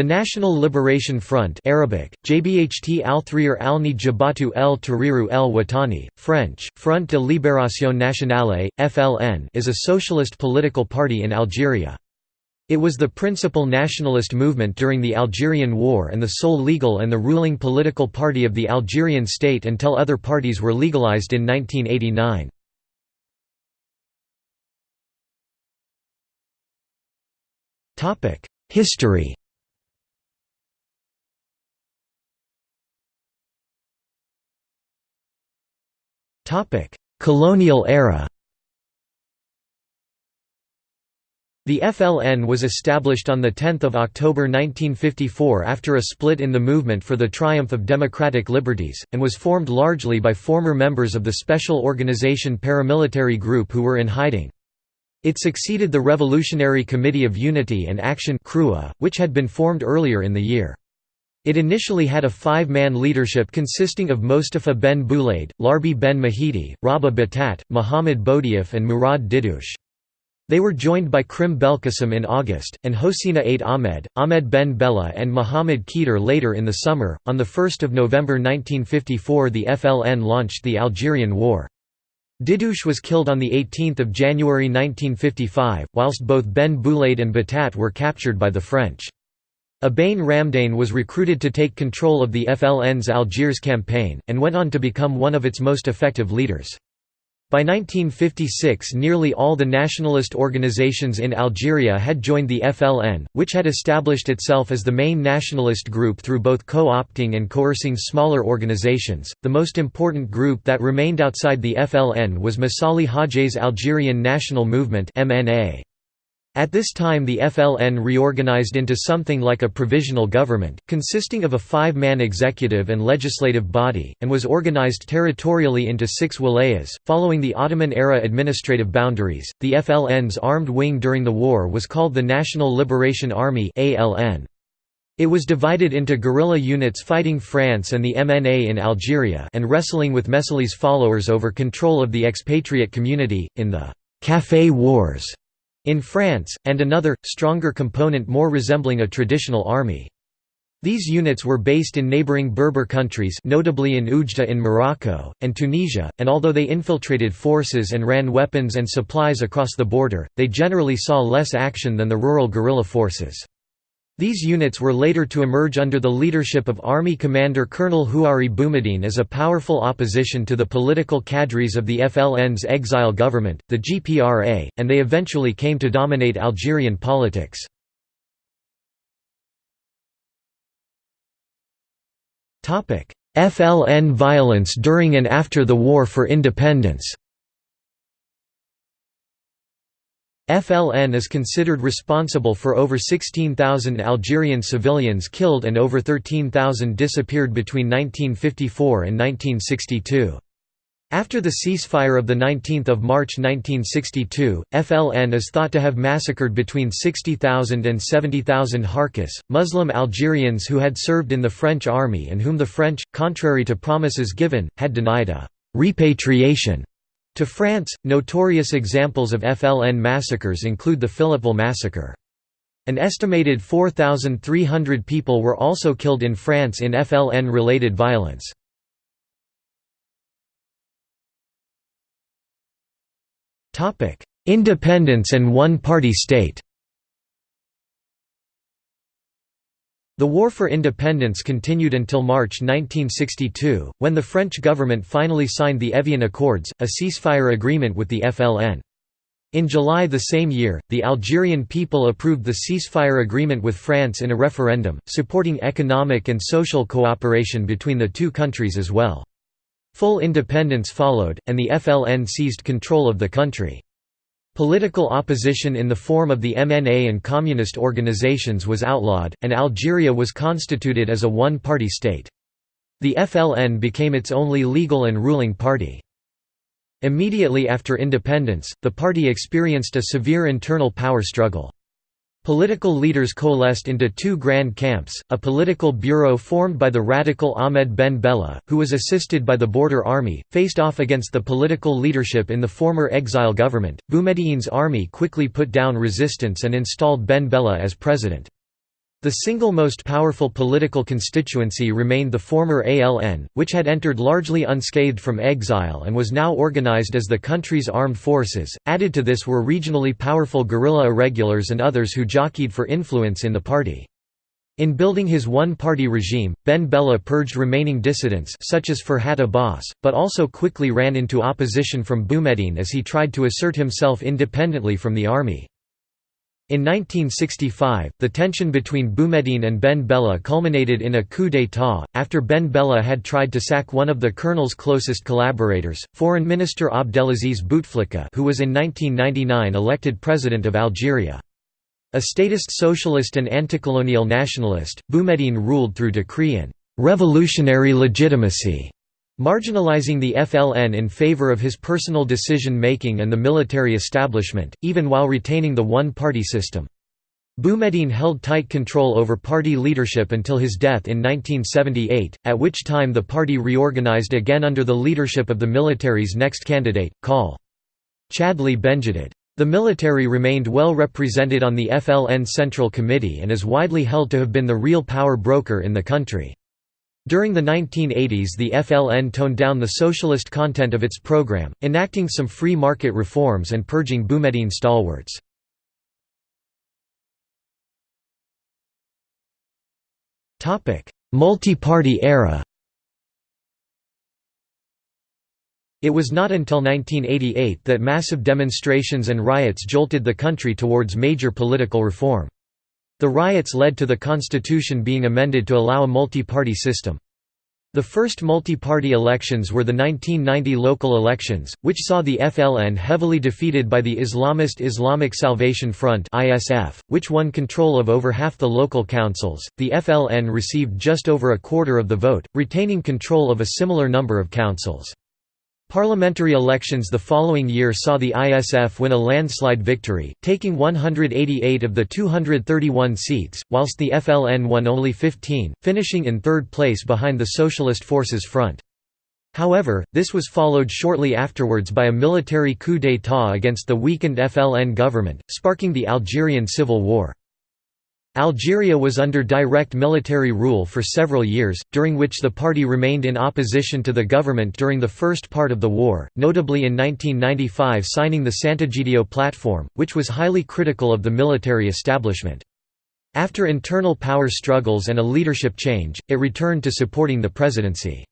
The National Liberation Front Arabic, Jbht al-Thrir al-Ni Jabatu el Tahriru el Watani, French, Front de Libération Nationale, FLN is a socialist political party in Algeria. It was the principal nationalist movement during the Algerian War and the sole legal and the ruling political party of the Algerian state until other parties were legalized in 1989. History Colonial era The FLN was established on 10 October 1954 after a split in the movement for the triumph of democratic liberties, and was formed largely by former members of the Special Organization paramilitary group who were in hiding. It succeeded the Revolutionary Committee of Unity and Action which had been formed earlier in the year. It initially had a five-man leadership consisting of Mostafa ben Boulaid, Larbi ben Mahidi, Rabah Batat, Muhammad Boudiaf and Murad Didouche. They were joined by Krim Belkacem in August, and Hosina Ait Ahmed, Ahmed Ben Bella and Muhammad Keter later in the summer. On 1 November 1954 the FLN launched the Algerian War. Didouche was killed on 18 January 1955, whilst both Ben Boulaid and Batat were captured by the French. Abane Ramdane was recruited to take control of the FLN's Algiers campaign, and went on to become one of its most effective leaders. By 1956 nearly all the nationalist organizations in Algeria had joined the FLN, which had established itself as the main nationalist group through both co-opting and coercing smaller organizations. The most important group that remained outside the FLN was Messali Hadji's Algerian National Movement MNA. At this time the FLN reorganized into something like a provisional government, consisting of a five-man executive and legislative body, and was organized territorially into six wilayas. Following the Ottoman-era administrative boundaries, the FLN's armed wing during the war was called the National Liberation Army It was divided into guerrilla units fighting France and the MNA in Algeria and wrestling with Messali's followers over control of the expatriate community, in the «Café Wars» in France, and another, stronger component more resembling a traditional army. These units were based in neighboring Berber countries notably in Oujda in Morocco, and Tunisia, and although they infiltrated forces and ran weapons and supplies across the border, they generally saw less action than the rural guerrilla forces. These units were later to emerge under the leadership of Army Commander Colonel Houari Boumediene as a powerful opposition to the political cadres of the FLN's exile government, the GPRA, and they eventually came to dominate Algerian politics. FLN violence during and after the War for Independence FLN is considered responsible for over 16,000 Algerian civilians killed and over 13,000 disappeared between 1954 and 1962. After the ceasefire of 19 March 1962, FLN is thought to have massacred between 60,000 and 70,000 Harkis, Muslim Algerians who had served in the French army and whom the French, contrary to promises given, had denied a «repatriation» To France, notorious examples of FLN massacres include the Philippeville massacre. An estimated 4,300 people were also killed in France in FLN-related violence. Independence and one-party state The War for Independence continued until March 1962, when the French government finally signed the Evian Accords, a ceasefire agreement with the FLN. In July the same year, the Algerian people approved the ceasefire agreement with France in a referendum, supporting economic and social cooperation between the two countries as well. Full independence followed, and the FLN seized control of the country. Political opposition in the form of the MNA and communist organizations was outlawed, and Algeria was constituted as a one-party state. The FLN became its only legal and ruling party. Immediately after independence, the party experienced a severe internal power struggle. Political leaders coalesced into two grand camps, a political bureau formed by the radical Ahmed Ben Bella, who was assisted by the Border Army, faced off against the political leadership in the former exile government. Boumediene's army quickly put down resistance and installed Ben Bella as president. The single most powerful political constituency remained the former ALN, which had entered largely unscathed from exile and was now organized as the country's armed forces. Added to this were regionally powerful guerrilla irregulars and others who jockeyed for influence in the party. In building his one-party regime, Ben Bella purged remaining dissidents such as Ferhat Abbas, but also quickly ran into opposition from Boumediene as he tried to assert himself independently from the army. In 1965, the tension between Boumediene and Ben Bella culminated in a coup d'état, after Ben Bella had tried to sack one of the colonel's closest collaborators, Foreign Minister Abdelaziz Bouteflika who was in 1999 elected president of Algeria. A statist socialist and anticolonial nationalist, Boumediene ruled through decree and «revolutionary legitimacy», marginalizing the FLN in favor of his personal decision-making and the military establishment, even while retaining the one-party system. Boumediene held tight control over party leadership until his death in 1978, at which time the party reorganized again under the leadership of the military's next candidate, Col. Chadli Benjedid. The military remained well represented on the FLN Central Committee and is widely held to have been the real power broker in the country. During the 1980s the FLN toned down the socialist content of its program, enacting some free market reforms and purging Boumediene stalwarts. Multi-party era It was not until 1988 that massive demonstrations and riots jolted the country towards major political reform. The riots led to the constitution being amended to allow a multi-party system. The first multi-party elections were the 1990 local elections, which saw the FLN heavily defeated by the Islamist Islamic Salvation Front (ISF), which won control of over half the local councils. The FLN received just over a quarter of the vote, retaining control of a similar number of councils. Parliamentary elections the following year saw the ISF win a landslide victory, taking 188 of the 231 seats, whilst the FLN won only 15, finishing in third place behind the Socialist Forces Front. However, this was followed shortly afterwards by a military coup d'état against the weakened FLN government, sparking the Algerian Civil War. Algeria was under direct military rule for several years, during which the party remained in opposition to the government during the first part of the war, notably in 1995 signing the Sant'Egidio Platform, which was highly critical of the military establishment. After internal power struggles and a leadership change, it returned to supporting the presidency.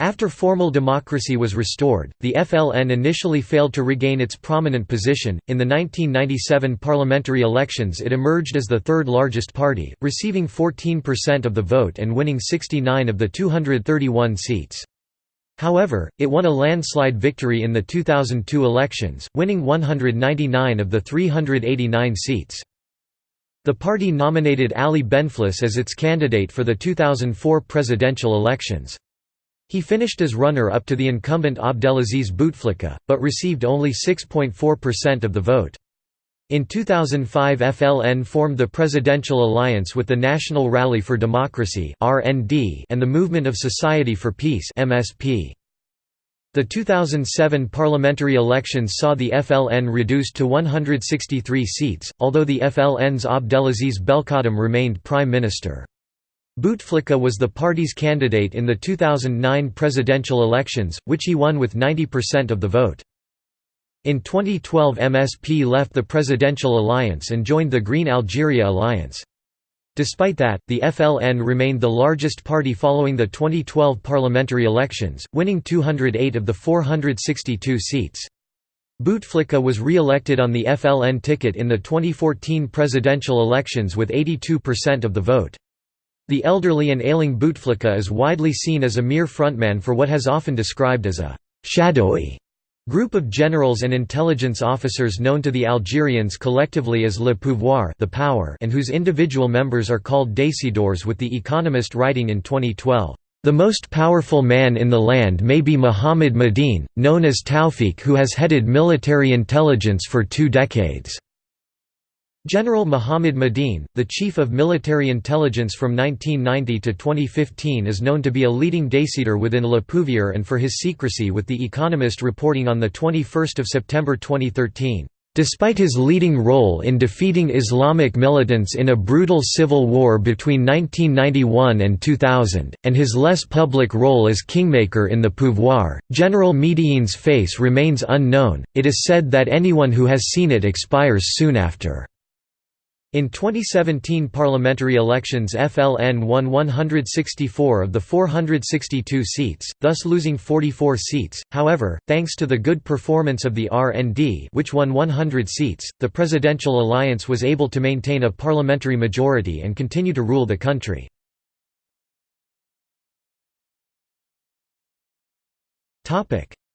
After formal democracy was restored, the FLN initially failed to regain its prominent position. In the 1997 parliamentary elections, it emerged as the third largest party, receiving 14% of the vote and winning 69 of the 231 seats. However, it won a landslide victory in the 2002 elections, winning 199 of the 389 seats. The party nominated Ali Benflis as its candidate for the 2004 presidential elections. He finished as runner-up to the incumbent Abdelaziz Bouteflika, but received only 6.4% of the vote. In 2005 FLN formed the Presidential Alliance with the National Rally for Democracy and the Movement of Society for Peace. The 2007 parliamentary elections saw the FLN reduced to 163 seats, although the FLN's Abdelaziz Belkhadem remained prime minister. Bouteflika was the party's candidate in the 2009 presidential elections, which he won with 90% of the vote. In 2012 MSP left the Presidential Alliance and joined the Green Algeria Alliance. Despite that, the FLN remained the largest party following the 2012 parliamentary elections, winning 208 of the 462 seats. Bouteflika was re-elected on the FLN ticket in the 2014 presidential elections with 82% of the vote. The elderly and ailing Bouteflika is widely seen as a mere frontman for what has often described as a «shadowy» group of generals and intelligence officers known to the Algerians collectively as le pouvoir the power and whose individual members are called décideurs with The Economist writing in 2012, "...the most powerful man in the land may be Mohamed Mediène, known as Tawfik who has headed military intelligence for two decades." General Mohamed Mediène, the chief of military intelligence from 1990 to 2015 is known to be a leading décideur within Le Pouvoir and for his secrecy with The Economist reporting on 21 September 2013, Despite his leading role in defeating Islamic militants in a brutal civil war between 1991 and 2000, and his less public role as kingmaker in the pouvoir, General Mediène's face remains unknown, it is said that anyone who has seen it expires soon after. In 2017 parliamentary elections FLN won 164 of the 462 seats, thus losing 44 seats. However, thanks to the good performance of the RND, which won 100 seats, the presidential alliance was able to maintain a parliamentary majority and continue to rule the country.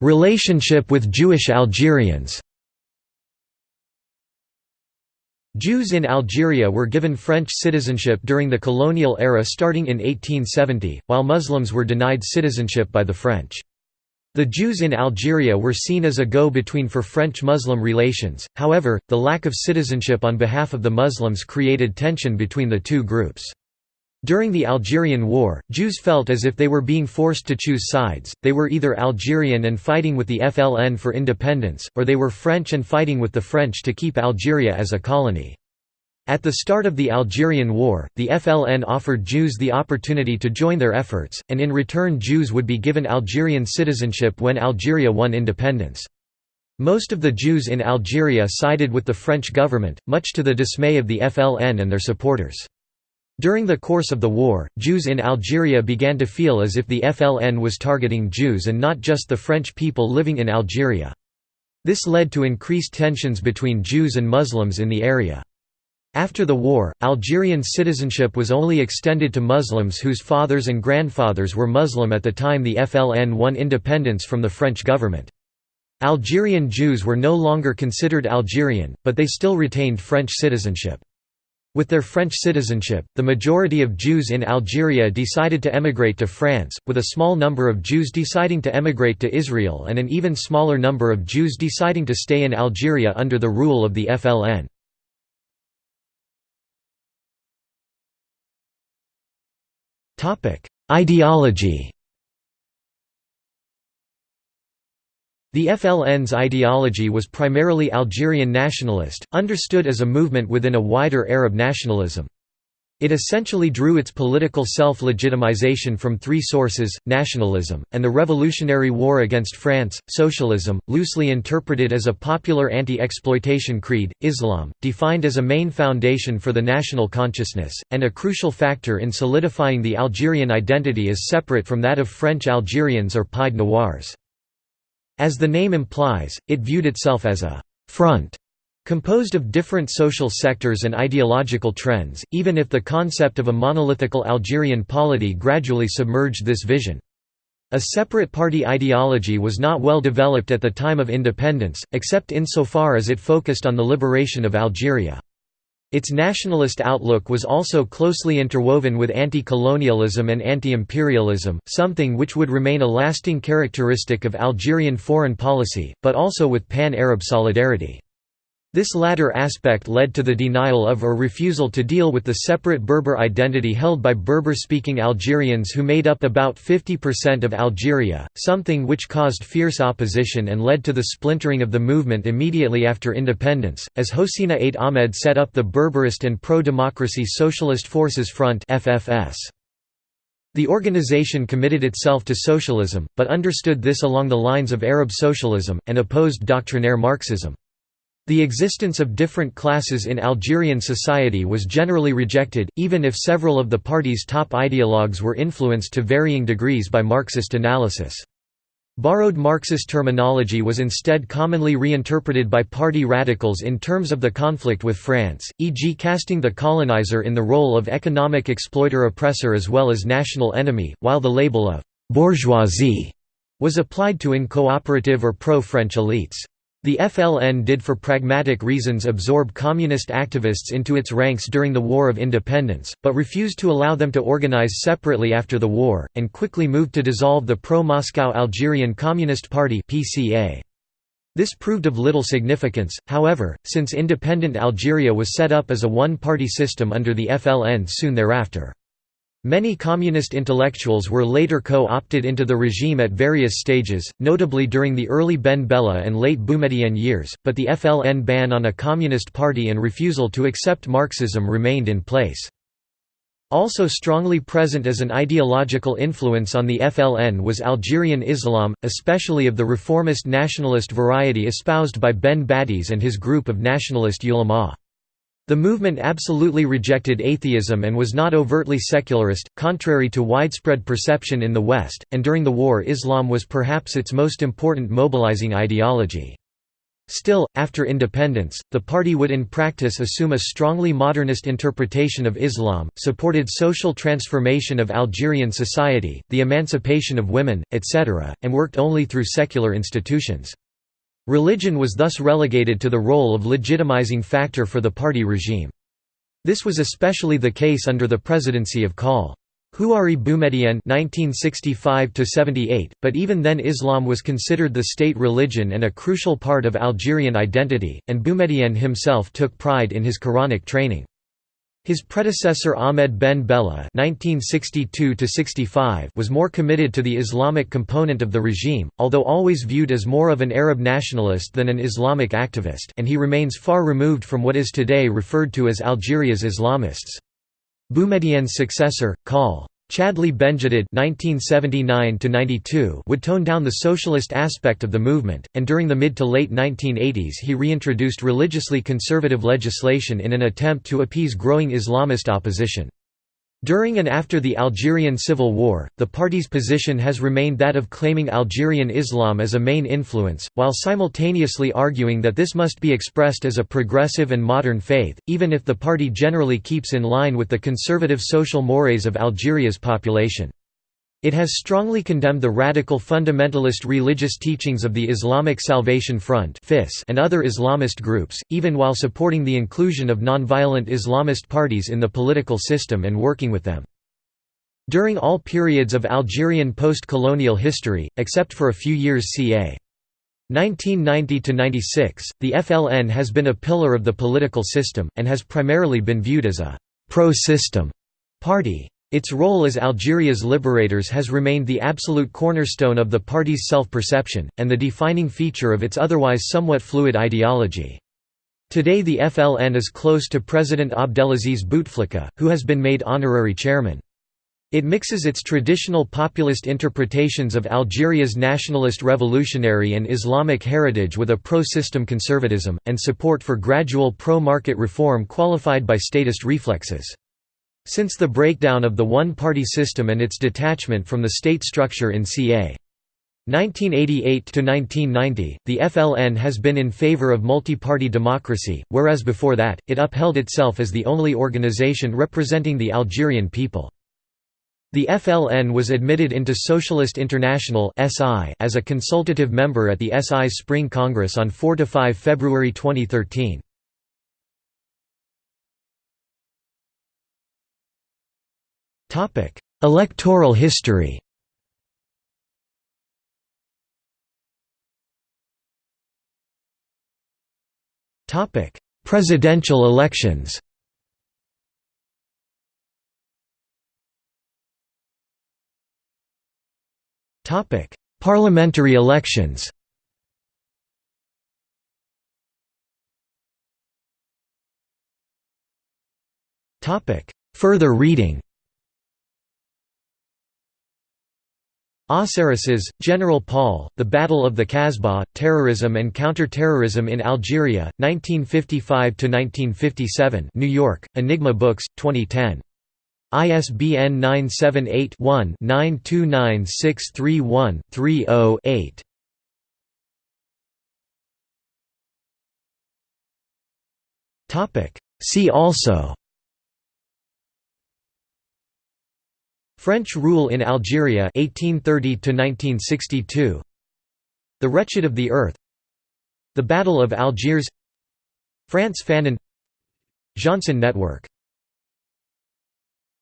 Relationship with Jewish Algerians. Jews in Algeria were given French citizenship during the colonial era starting in 1870, while Muslims were denied citizenship by the French. The Jews in Algeria were seen as a go-between for French-Muslim relations, however, the lack of citizenship on behalf of the Muslims created tension between the two groups. During the Algerian War, Jews felt as if they were being forced to choose sides, they were either Algerian and fighting with the FLN for independence, or they were French and fighting with the French to keep Algeria as a colony. At the start of the Algerian War, the FLN offered Jews the opportunity to join their efforts, and in return Jews would be given Algerian citizenship when Algeria won independence. Most of the Jews in Algeria sided with the French government, much to the dismay of the FLN and their supporters. During the course of the war, Jews in Algeria began to feel as if the FLN was targeting Jews and not just the French people living in Algeria. This led to increased tensions between Jews and Muslims in the area. After the war, Algerian citizenship was only extended to Muslims whose fathers and grandfathers were Muslim at the time the FLN won independence from the French government. Algerian Jews were no longer considered Algerian, but they still retained French citizenship. With their French citizenship, the majority of Jews in Algeria decided to emigrate to France, with a small number of Jews deciding to emigrate to Israel and an even smaller number of Jews deciding to stay in Algeria under the rule of the FLN. Ideology The FLN's ideology was primarily Algerian nationalist, understood as a movement within a wider Arab nationalism. It essentially drew its political self-legitimization from three sources, nationalism, and the Revolutionary War against France, socialism, loosely interpreted as a popular anti-exploitation creed, Islam, defined as a main foundation for the national consciousness, and a crucial factor in solidifying the Algerian identity as separate from that of French Algerians or Pied Noirs. As the name implies, it viewed itself as a «front» Composed of different social sectors and ideological trends, even if the concept of a monolithical Algerian polity gradually submerged this vision. A separate party ideology was not well developed at the time of independence, except insofar as it focused on the liberation of Algeria. Its nationalist outlook was also closely interwoven with anti-colonialism and anti-imperialism, something which would remain a lasting characteristic of Algerian foreign policy, but also with pan-Arab solidarity. This latter aspect led to the denial of or refusal to deal with the separate Berber identity held by Berber-speaking Algerians who made up about 50% of Algeria, something which caused fierce opposition and led to the splintering of the movement immediately after independence, as Hosina Ait Ahmed set up the Berberist and Pro-Democracy Socialist Forces Front. The organization committed itself to socialism, but understood this along the lines of Arab socialism, and opposed doctrinaire Marxism. The existence of different classes in Algerian society was generally rejected, even if several of the party's top ideologues were influenced to varying degrees by Marxist analysis. Borrowed Marxist terminology was instead commonly reinterpreted by party radicals in terms of the conflict with France, e.g. casting the colonizer in the role of economic exploiter-oppressor as well as national enemy, while the label of «bourgeoisie» was applied to in-cooperative or pro-French elites. The FLN did for pragmatic reasons absorb communist activists into its ranks during the War of Independence, but refused to allow them to organize separately after the war, and quickly moved to dissolve the pro-Moscow Algerian Communist Party This proved of little significance, however, since independent Algeria was set up as a one-party system under the FLN soon thereafter. Many communist intellectuals were later co-opted into the regime at various stages, notably during the early Ben Bella and late Boumediene years, but the FLN ban on a communist party and refusal to accept Marxism remained in place. Also strongly present as an ideological influence on the FLN was Algerian Islam, especially of the reformist nationalist variety espoused by Ben Badis and his group of nationalist ulama. The movement absolutely rejected atheism and was not overtly secularist, contrary to widespread perception in the West, and during the war Islam was perhaps its most important mobilizing ideology. Still, after independence, the party would in practice assume a strongly modernist interpretation of Islam, supported social transformation of Algerian society, the emancipation of women, etc., and worked only through secular institutions. Religion was thus relegated to the role of legitimizing factor for the party regime. This was especially the case under the presidency of Col. Houari Boumediene (1965–78), but even then Islam was considered the state religion and a crucial part of Algerian identity, and Boumediene himself took pride in his Quranic training. His predecessor Ahmed Ben Bella (1962–65) was more committed to the Islamic component of the regime, although always viewed as more of an Arab nationalist than an Islamic activist, and he remains far removed from what is today referred to as Algeria's Islamists. Boumediene's successor, Col. Chadli Benjedid would tone down the socialist aspect of the movement, and during the mid to late 1980s he reintroduced religiously conservative legislation in an attempt to appease growing Islamist opposition. During and after the Algerian Civil War, the party's position has remained that of claiming Algerian Islam as a main influence, while simultaneously arguing that this must be expressed as a progressive and modern faith, even if the party generally keeps in line with the conservative social mores of Algeria's population. It has strongly condemned the radical fundamentalist religious teachings of the Islamic Salvation Front and other Islamist groups, even while supporting the inclusion of nonviolent Islamist parties in the political system and working with them. During all periods of Algerian post-colonial history, except for a few years ca. 1990–96, the FLN has been a pillar of the political system, and has primarily been viewed as a «pro-system» party. Its role as Algeria's liberators has remained the absolute cornerstone of the party's self-perception, and the defining feature of its otherwise somewhat fluid ideology. Today the FLN is close to President Abdelaziz Bouteflika, who has been made honorary chairman. It mixes its traditional populist interpretations of Algeria's nationalist revolutionary and Islamic heritage with a pro-system conservatism, and support for gradual pro-market reform qualified by statist reflexes. Since the breakdown of the one-party system and its detachment from the state structure in ca. 1988–1990, the FLN has been in favor of multi-party democracy, whereas before that, it upheld itself as the only organization representing the Algerian people. The FLN was admitted into Socialist International as a consultative member at the SI's Spring Congress on 4–5 February 2013. Topic: Electoral history. Topic: Presidential elections. Topic: Parliamentary elections. Topic: Further reading. Aussaresses, General Paul, The Battle of the Kasbah, Terrorism and Counter-Terrorism in Algeria, 1955–1957 New York, Enigma Books, 2010. ISBN 978-1-929631-30-8. See also French rule in Algeria 1830 1962 The Wretched of the Earth. The Battle of Algiers. Frantz Fanon. Jeanson Network